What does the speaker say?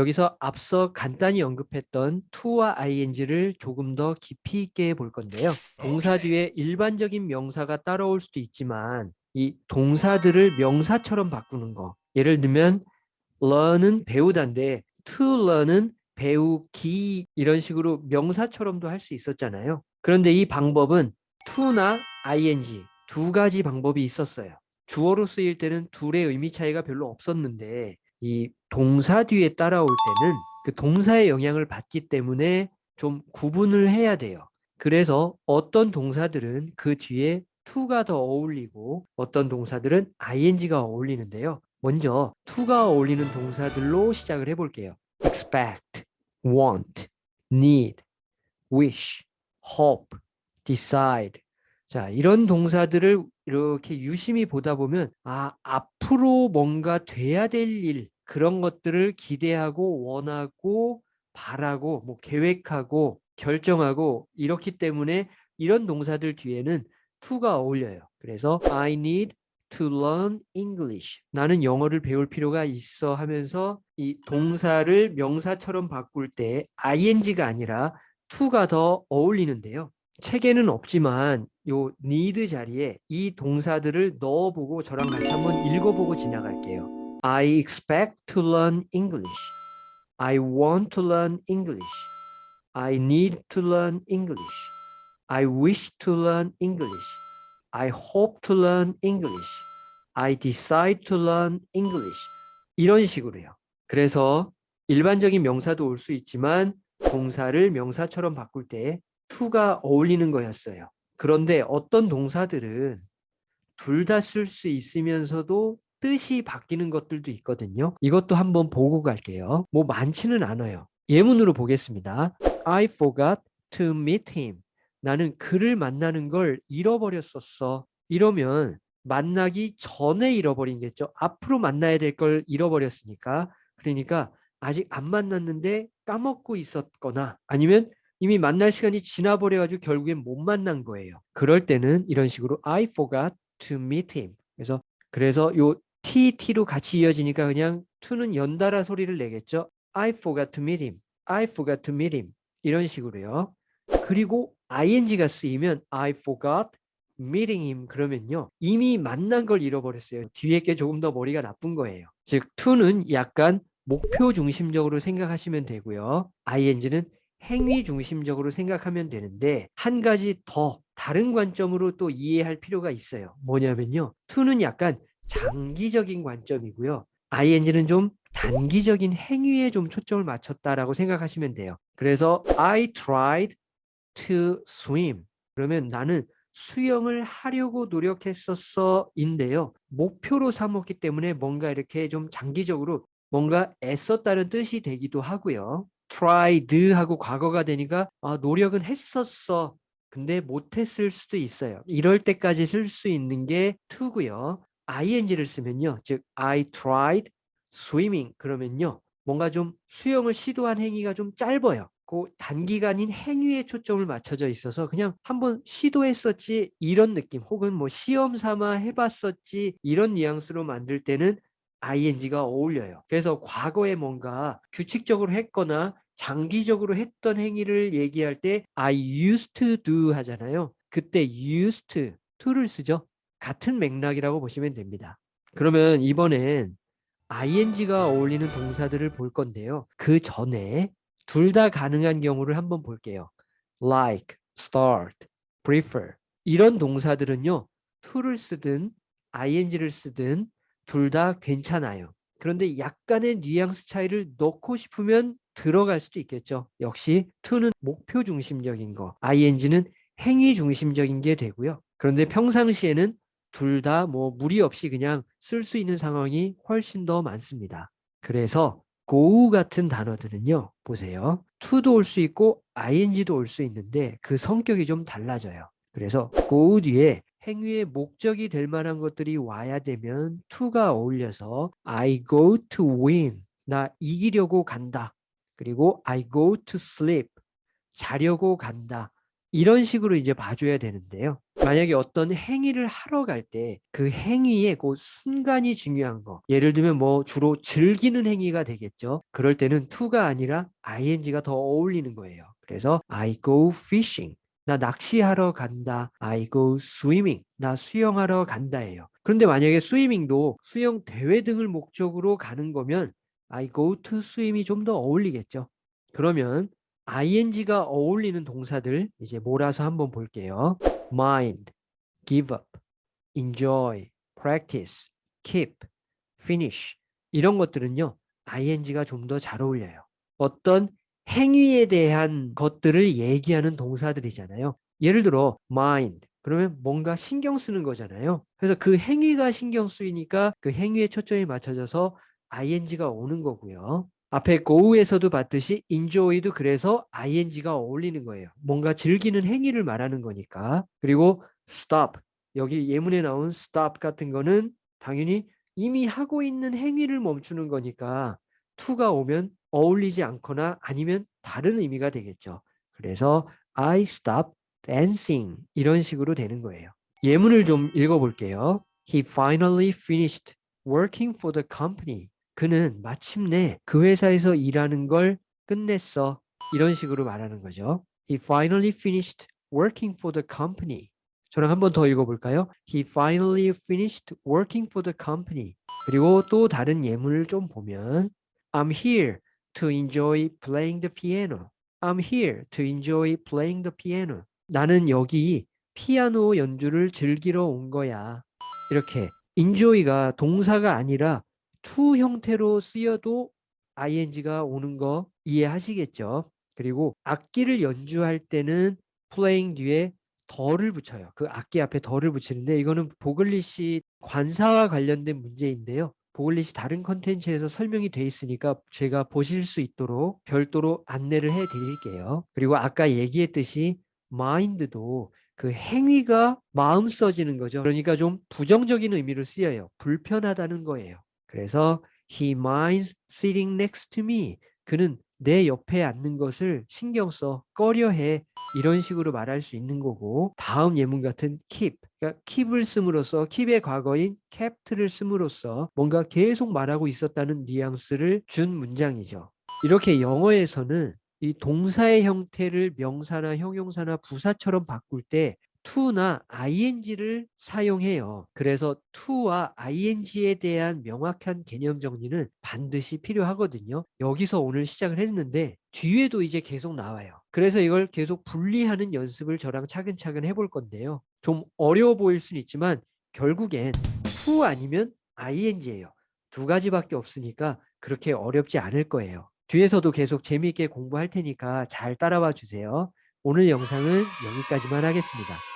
여기서 앞서 간단히 언급했던 to와 ing를 조금 더 깊이 있게 볼 건데요. 동사 뒤에 일반적인 명사가 따라올 수도 있지만 이 동사들을 명사처럼 바꾸는 거. 예를 들면 learn은 배우다인데 to learn은 배우기 이런 식으로 명사처럼도 할 수 있었잖아요. 그런데 이 방법은 to나 ing 두 가지 방법이 있었어요. 주어로 쓰일 때는 둘의 의미 차이가 별로 없었는데 이 동사 뒤에 따라올 때는 그 동사의 영향을 받기 때문에 좀 구분을 해야 돼요. 그래서 어떤 동사들은 그 뒤에 to가 더 어울리고 어떤 동사들은 ing가 어울리는데요. 먼저 to가 어울리는 동사들로 시작을 해볼게요. expect, want, need, wish, hope, decide. 자, 이런 동사들을 이렇게 유심히 보다 보면 아, 앞으로 뭔가 돼야 될 일, 그런 것들을 기대하고 원하고 바라고 뭐 계획하고 결정하고 이렇기 때문에 이런 동사들 뒤에는 to가 어울려요. 그래서 I need to learn English. 나는 영어를 배울 필요가 있어 하면서 이 동사를 명사처럼 바꿀 때 ing가 아니라 to가 더 어울리는데요. 책에는 없지만 요 need 자리에 이 동사들을 넣어보고 저랑 같이 한번 읽어보고 지나갈게요. I expect to learn English. I want to learn English. I need to learn English. I wish to learn English. I hope to learn English. I decide to learn English. 이런 식으로요. 그래서 일반적인 명사도 올 수 있지만 동사를 명사처럼 바꿀 때 to가 어울리는 거였어요. 그런데 어떤 동사들은 둘 다 쓸 수 있으면서도 뜻이 바뀌는 것들도 있거든요. 이것도 한번 보고 갈게요. 뭐 많지는 않아요. 예문으로 보겠습니다. I forgot to meet him. 나는 그를 만나는 걸 잃어버렸었어. 이러면 만나기 전에 잃어버린겠죠. 앞으로 만나야 될 걸 잃어버렸으니까. 그러니까 아직 안 만났는데 까먹고 있었거나 아니면 이미 만날 시간이 지나버려가지고 결국엔 못 만난 거예요. 그럴 때는 이런 식으로 I forgot to meet him. 그래서 그래서 요 T, T로 같이 이어지니까 그냥 to는 연달아 소리를 내겠죠. I forgot to meet him. I forgot to meet him. 이런 식으로요. 그리고 ing가 쓰이면 I forgot meeting him 그러면요. 이미 만난 걸 잃어버렸어요. 뒤에 게 조금 더 머리가 나쁜 거예요. 즉 to는 약간 목표 중심적으로 생각하시면 되고요. ing는 행위 중심적으로 생각하면 되는데 한 가지 더 다른 관점으로 또 이해할 필요가 있어요. 뭐냐면요. to는 약간 장기적인 관점이고요. ing는 좀 단기적인 행위에 좀 초점을 맞췄다라고 생각하시면 돼요. 그래서 I tried to swim. 그러면 나는 수영을 하려고 노력했었어 인데요. 목표로 삼았기 때문에 뭔가 이렇게 좀 장기적으로 뭔가 애썼다는 뜻이 되기도 하고요. tried 하고 과거가 되니까 아, 노력은 했었어. 근데 못했을 수도 있어요. 이럴 때까지 쓸 수 있는 게 to고요. Ing를 쓰면요. 즉 I tried swimming 그러면요. 뭔가 좀 수영을 시도한 행위가 좀 짧아요. 그 단기간인 행위에 초점을 맞춰져 있어서 그냥 한번 시도했었지 이런 느낌 혹은 뭐 시험 삼아 해봤었지 이런 뉘앙스로 만들 때는 ing가 어울려요. 그래서 과거에 뭔가 규칙적으로 했거나 장기적으로 했던 행위를 얘기할 때 I used to do 하잖아요. 그때 used to, to를 쓰죠. 같은 맥락이라고 보시면 됩니다. 그러면 이번엔 ing가 어울리는 동사들을 볼 건데요. 그 전에 둘 다 가능한 경우를 한번 볼게요. like, start, prefer 이런 동사들은요. to를 쓰든 ing를 쓰든 둘 다 괜찮아요. 그런데 약간의 뉘앙스 차이를 넣고 싶으면 들어갈 수도 있겠죠. 역시 to는 목표 중심적인 거, ing는 행위 중심적인 게 되고요. 그런데 평상시에는 둘 다 뭐 무리 없이 그냥 쓸 수 있는 상황이 훨씬 더 많습니다. 그래서 go 같은 단어들은요. 보세요. to도 올 수 있고 ing도 올 수 있는데 그 성격이 좀 달라져요. 그래서 go 뒤에 행위의 목적이 될 만한 것들이 와야 되면 to가 어울려서 I go to win 나 이기려고 간다. 그리고 I go to sleep 자려고 간다. 이런 식으로 이제 봐줘야 되는데요. 만약에 어떤 행위를 하러 갈 때 그 행위의 그 순간이 중요한 거. 예를 들면 뭐 주로 즐기는 행위가 되겠죠. 그럴 때는 to가 아니라 ing가 더 어울리는 거예요. 그래서 I go fishing. 나 낚시하러 간다. I go swimming. 나 수영하러 간다예요. 그런데 만약에 스위밍도 수영 대회 등을 목적으로 가는 거면 I go to swim이 좀 더 어울리겠죠. 그러면 ing가 어울리는 동사들 이제 몰아서 한번 볼게요. mind, give up, enjoy, practice, keep, finish 이런 것들은요. ing가 좀 더 잘 어울려요. 어떤 행위에 대한 것들을 얘기하는 동사들이잖아요. 예를 들어 mind 그러면 뭔가 신경 쓰는 거잖아요. 그래서 그 행위가 신경 쓰이니까 그 행위에 초점이 맞춰져서 ing가 오는 거고요. 앞에 go에서도 봤듯이 enjoy도 그래서 ing가 어울리는 거예요. 뭔가 즐기는 행위를 말하는 거니까. 그리고 stop 여기 예문에 나온 stop 같은 거는 당연히 이미 하고 있는 행위를 멈추는 거니까 to가 오면 어울리지 않거나 아니면 다른 의미가 되겠죠. 그래서 I stop dancing 이런 식으로 되는 거예요. 예문을 좀 읽어볼게요. He finally finished working for the company. 그는 마침내 그 회사에서 일하는 걸 끝냈어. 이런 식으로 말하는 거죠. He finally finished working for the company. 저랑 한 번 더 읽어볼까요? He finally finished working for the company. 그리고 또 다른 예문을 좀 보면 I'm here to enjoy playing the piano. I'm here to enjoy playing the piano. 나는 여기 피아노 연주를 즐기러 온 거야. 이렇게 enjoy가 동사가 아니라 to 형태로 쓰여도 ing가 오는 거 이해하시겠죠? 그리고 악기를 연주할 때는 playing 뒤에 덜을 붙여요. 그 악기 앞에 덜을 붙이는데 이거는 보글리시 관사와 관련된 문제인데요. 보글리시 다른 컨텐츠에서 설명이 돼 있으니까 제가 보실 수 있도록 별도로 안내를 해 드릴게요. 그리고 아까 얘기했듯이 mind도 그 행위가 마음 써지는 거죠. 그러니까 좀 부정적인 의미로 쓰여요. 불편하다는 거예요. 그래서 he minds sitting next to me. 그는 내 옆에 앉는 것을 신경 써 꺼려해. 이런 식으로 말할 수 있는 거고 다음 예문 같은 keep. 그러니까 keep을 씀으로써 keep의 과거인 kept를 씀으로써 뭔가 계속 말하고 있었다는 뉘앙스를 준 문장이죠. 이렇게 영어에서는 이 동사의 형태를 명사나 형용사나 부사처럼 바꿀 때 to나 ing를 사용해요. 그래서 to와 ing에 대한 명확한 개념 정리는 반드시 필요하거든요. 여기서 오늘 시작을 했는데 뒤에도 이제 계속 나와요. 그래서 이걸 계속 분리하는 연습을 저랑 차근차근 해볼 건데요. 좀 어려워 보일 수는 있지만 결국엔 to 아니면 ing예요. 두 가지밖에 없으니까 그렇게 어렵지 않을 거예요. 뒤에서도 계속 재미있게 공부할 테니까 잘 따라와 주세요. 오늘 영상은 여기까지만 하겠습니다.